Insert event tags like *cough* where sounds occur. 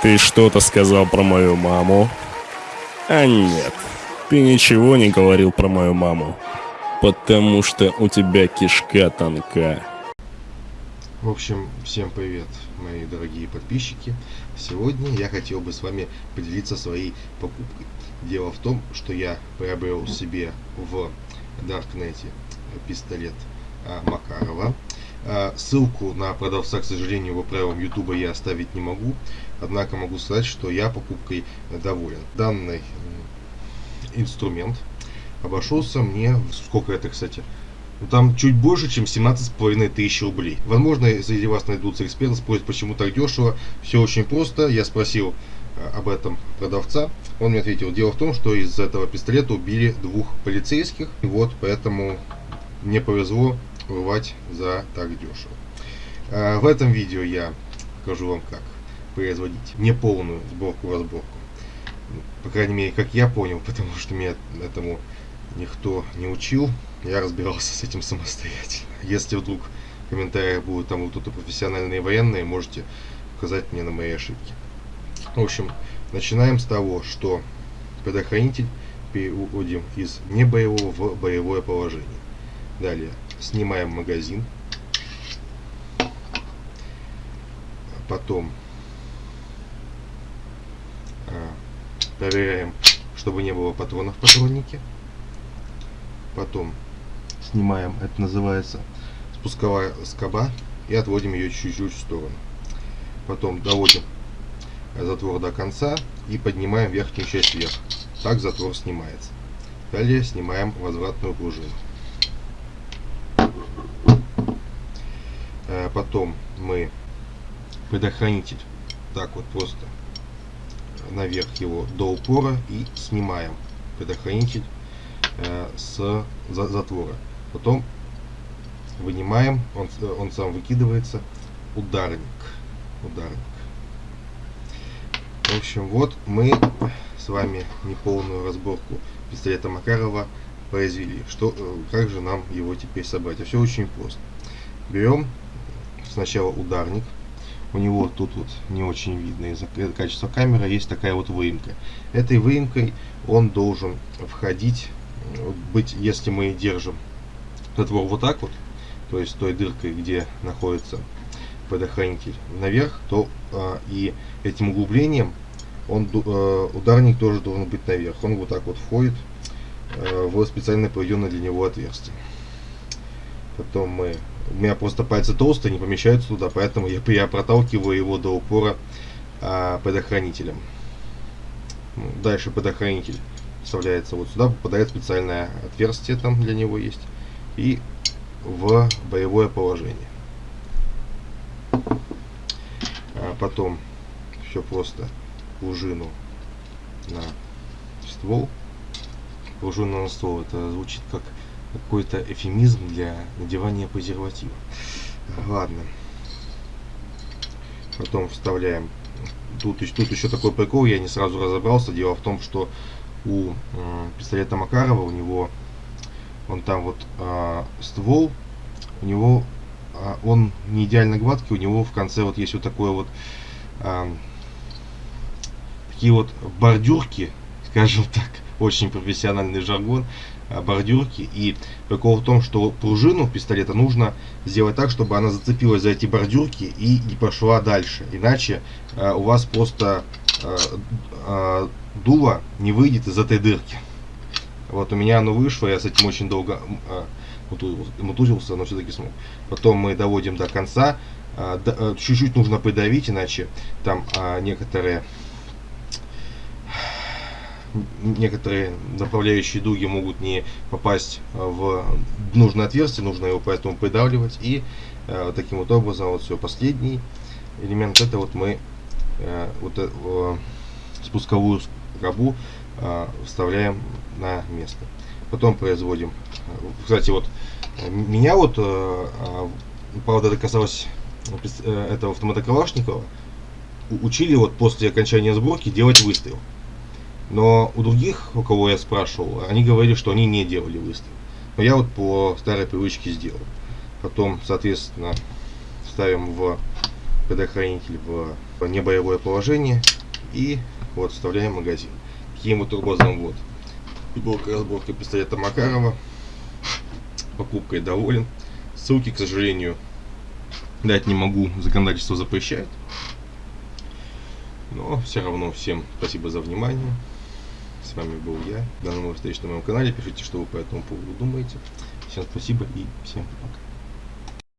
Ты что-то сказал про мою маму? А нет, ты ничего не говорил про мою маму. Потому что у тебя кишка тонка. В общем, всем привет, мои дорогие подписчики. Сегодня я хотел бы с вами поделиться своей покупкой. Дело в том, что я приобрел себе в Даркнете пистолет а, Макарова. А, ссылку на продавца, к сожалению, по правилам YouTube я оставить не могу. Однако могу сказать, что я покупкой доволен. Данный инструмент обошелся мне, сколько это, кстати, ну, там чуть больше, чем 17,5 тысяч рублей. Возможно, среди вас найдутся эксперты, спросят, почему так дешево. Все очень просто. Я спросил э, об этом продавца. Он мне ответил, дело в том, что из этого пистолета убили двух полицейских. И вот, поэтому мне повезло урвать за так дешево. Э, в этом видео я покажу вам, как производить неполную сборку-разборку. По крайней мере, как я понял, *laughs* потому что меня этому никто не учил. Я разбирался с этим самостоятельно. Если вдруг в комментариях будут там кто-то профессиональные военные, можете указать мне на мои ошибки. В общем, начинаем с того, что предохранитель переводим из небоевого в боевое положение. Далее снимаем магазин. Потом Проверяем, чтобы не было патронов в патроннике. Потом снимаем, это называется спусковая скоба, и отводим ее чуть-чуть в сторону. Потом доводим затвор до конца и поднимаем верхнюю часть вверх. Так затвор снимается. Далее снимаем возвратную пружину. Потом мы предохранитель так вот просто наверх его до упора и снимаем предохранитель э, с за, затвора. Потом вынимаем, он, он сам выкидывается, ударник. Ударник. В общем, вот мы с вами неполную разборку пистолета Макарова произвели. Что, э, как же нам его теперь собрать? А все очень просто. Берем сначала ударник, у него тут вот не очень видно из-за качества камеры, есть такая вот выемка. Этой выемкой он должен входить, быть, если мы держим затвор вот так вот, то есть той дыркой, где находится предохранитель наверх, то а, и этим углублением он, а, ударник тоже должен быть наверх. Он вот так вот входит а, в специально проведенное для него отверстие. Потом мы у меня просто пальцы толстые, не помещаются туда, поэтому я, я проталкиваю его до упора а, предохранителем. Ну, дальше предохранитель вставляется вот сюда, попадает специальное отверстие там для него есть. И в боевое положение. А потом все просто пружину на ствол. Пружина на ствол, это звучит как какой-то эфемизм для надевания презерватива. Ладно. Потом вставляем. Тут, тут еще такой прикол, я не сразу разобрался. Дело в том, что у э, пистолета Макарова, у него, он там вот э, ствол, у него, э, он не идеально гладкий, у него в конце вот есть вот такое вот, э, такие вот бордюрки, скажем так, *laughs* очень профессиональный жаргон, бордюрки. И прикол в том, что пружину пистолета нужно сделать так, чтобы она зацепилась за эти бордюрки и не пошла дальше. Иначе э, у вас просто э, э, дуло не выйдет из этой дырки. Вот у меня оно вышло, я с этим очень долго э, мутузился, но все-таки смог. Потом мы доводим до конца. Э, э, чуть-чуть э, нужно придавить, иначе там э, некоторые некоторые направляющие дуги могут не попасть в нужное отверстие, нужно его поэтому придавливать. И э, таким вот образом, вот все, последний элемент, это вот мы э, вот э, спусковую скобу э, вставляем на место. Потом производим, кстати, вот меня вот, э, э правда, это касалось э, этого автомата Калашникова, учили вот после окончания сборки делать выстрел. Но у других, у кого я спрашивал, они говорили, что они не делали выстрел. Но я вот по старой привычке сделал. Потом, соответственно, ставим в предохранитель в небоевое положение и вот вставляем магазин. Таким вот образом вот. Футболка разборка пистолета Макарова. Покупкой доволен. Ссылки, к сожалению, дать не могу, законодательство запрещает. Но все равно всем спасибо за внимание. С вами был я. До новых встреч на моем канале. Пишите, что вы по этому поводу думаете. Всем спасибо и всем пока.